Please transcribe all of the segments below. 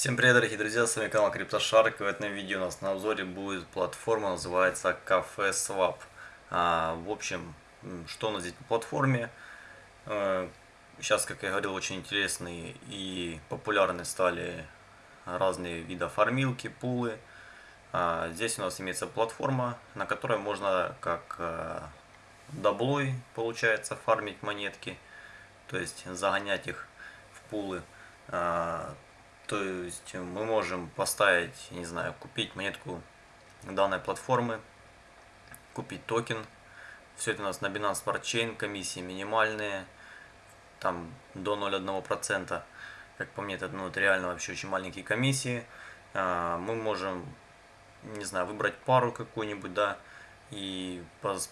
Всем привет, дорогие друзья, с вами канал CryptoShark. В этом видео у нас на обзоре будет платформа, называется Cafe Swap. А, в общем, что у нас здесь по платформе? А, сейчас, как я говорил, очень интересные и популярны стали разные виды фармилки, пулы. А, здесь у нас имеется платформа, на которой можно как а, даблой, получается, фармить монетки, то есть загонять их в пулы. То есть мы можем поставить, не знаю, купить монетку данной платформы, купить токен. Все это у нас на Binance Smart Chain, комиссии минимальные, там до 0,1%. Как по мне, это, ну, это реально вообще очень маленькие комиссии. А, мы можем, не знаю, выбрать пару какую-нибудь, да, и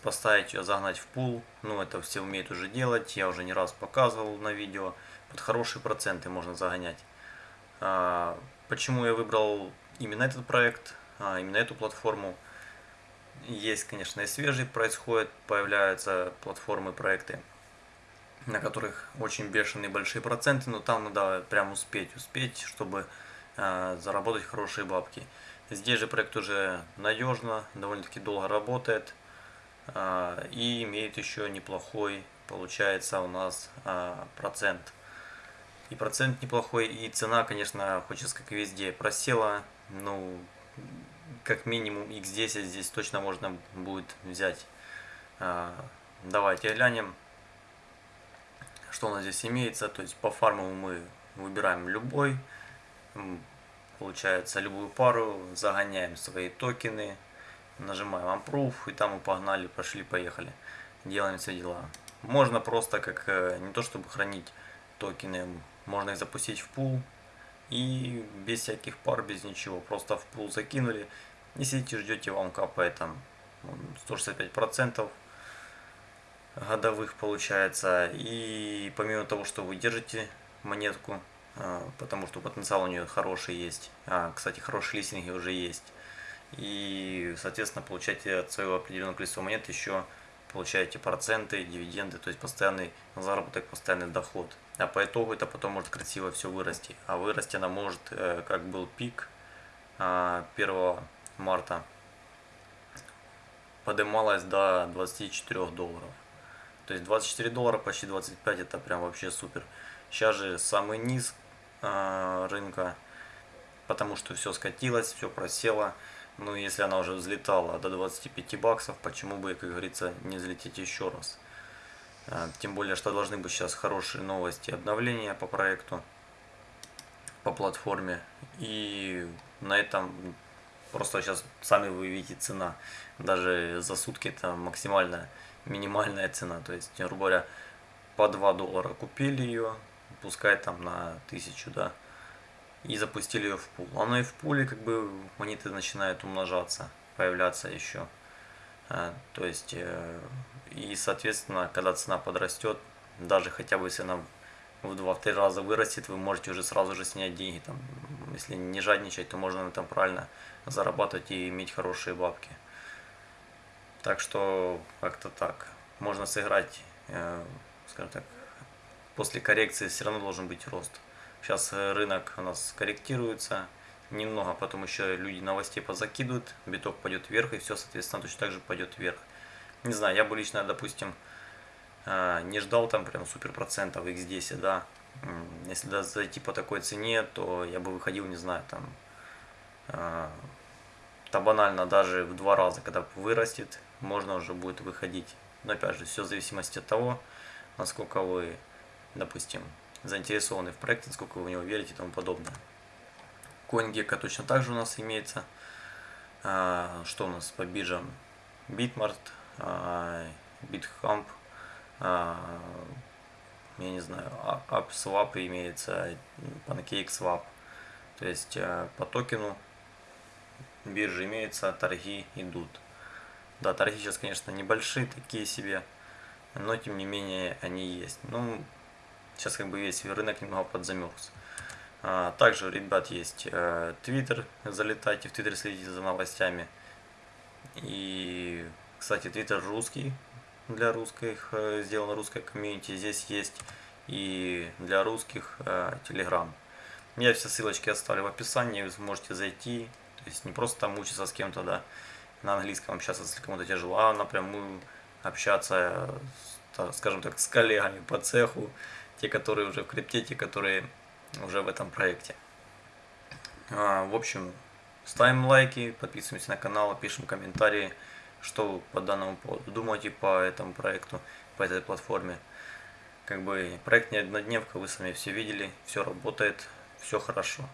поставить ее, загнать в пул. Ну, это все умеют уже делать, я уже не раз показывал на видео. Под хорошие проценты можно загонять. А, почему я выбрал именно этот проект, а, именно эту платформу? Есть, конечно, и свежие происходят, появляются платформы, проекты, на которых очень бешеные большие проценты, но там надо прям успеть, успеть, чтобы а, заработать хорошие бабки. Здесь же проект уже надежно, довольно-таки долго работает и имеет еще неплохой, получается, у нас процент и процент неплохой, и цена, конечно, хочется как и везде просела. Ну, как минимум x10 здесь точно можно будет взять. А, давайте глянем, что у нас здесь имеется. То есть по фарму мы выбираем любой, получается любую пару, загоняем свои токены, нажимаем Approve, и там мы погнали, пошли, поехали. Делаем все дела. Можно просто как, э, не то чтобы хранить токены, можно их запустить в пул и без всяких пар, без ничего. Просто в пул закинули и сидите ждете, вам капает там 165% годовых получается. И помимо того, что вы держите монетку, а, потому что потенциал у нее хороший есть. А, кстати, хорошие листинги уже есть. И, соответственно, получаете от своего определенного количества монет еще получаете проценты, дивиденды, то есть постоянный заработок, постоянный доход. А по итогу это потом может красиво все вырасти. А вырасти она может, э, как был пик 1 а, марта, поднималась до 24 долларов. То есть 24 доллара, почти 25, это прям вообще супер. Сейчас же самый низ а, рынка, потому что все скатилось, все просело. Ну, если она уже взлетала до 25 баксов, почему бы, как говорится, не взлететь еще раз? А, тем более, что должны быть сейчас хорошие новости обновления по проекту, по платформе. И на этом просто сейчас сами вы видите цена. Даже за сутки это максимальная, минимальная цена. То есть, грубо говоря, по 2 доллара купили ее, пускай там на 1000, да, и запустили ее в пул. Оно и в пуле как бы монеты начинают умножаться, появляться еще. А, то есть, э, и соответственно, когда цена подрастет, даже хотя бы если она в 2-3 раза вырастет, вы можете уже сразу же снять деньги. Там, если не жадничать, то можно на этом правильно зарабатывать и иметь хорошие бабки. Так что как-то так. Можно сыграть, э, скажем так, после коррекции все равно должен быть рост. Сейчас э, рынок у нас корректируется немного, потом еще люди новостей позакидывают, биток пойдет вверх, и все, соответственно, точно так же пойдет вверх. Не знаю, я бы лично, допустим, э, не ждал там прям супер процентов x10, да. Если да, зайти по такой цене, то я бы выходил, не знаю, там, э, то банально даже в два раза, когда вырастет, можно уже будет выходить. Но опять же, все в зависимости от того, насколько вы, допустим, заинтересованы в проекте, сколько вы в него верите и тому подобное. CoinGecko точно так же у нас имеется. А, что у нас по биржам? Bitmart, а, а, я не знаю, AppSwap имеется, PancakeSwap. То есть по токену биржи имеются, торги идут. Да, торги сейчас, конечно, небольшие такие себе, но тем не менее они есть. Ну, Сейчас как бы весь рынок немного подзамерз. А, также, ребят, есть э, Twitter. Залетайте в Twitter, следите за новостями. И, кстати, Twitter русский. Для русских э, сделано русское комьюнити. Здесь есть и для русских э, Telegram. Я все ссылочки оставлю в описании, вы сможете зайти. То есть не просто там учиться с кем-то, да, на английском общаться, если кому-то тяжело, а напрямую общаться, скажем так, с коллегами по цеху, те, которые уже в крипте, те, которые уже в этом проекте. А, в общем, ставим лайки, подписываемся на канал, пишем комментарии, что вы по данному поводу думаете по этому проекту, по этой платформе. Как бы проект не однодневка, вы сами все видели, все работает, все хорошо.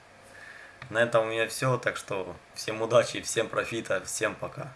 На этом у меня все, так что всем удачи, всем профита, всем пока.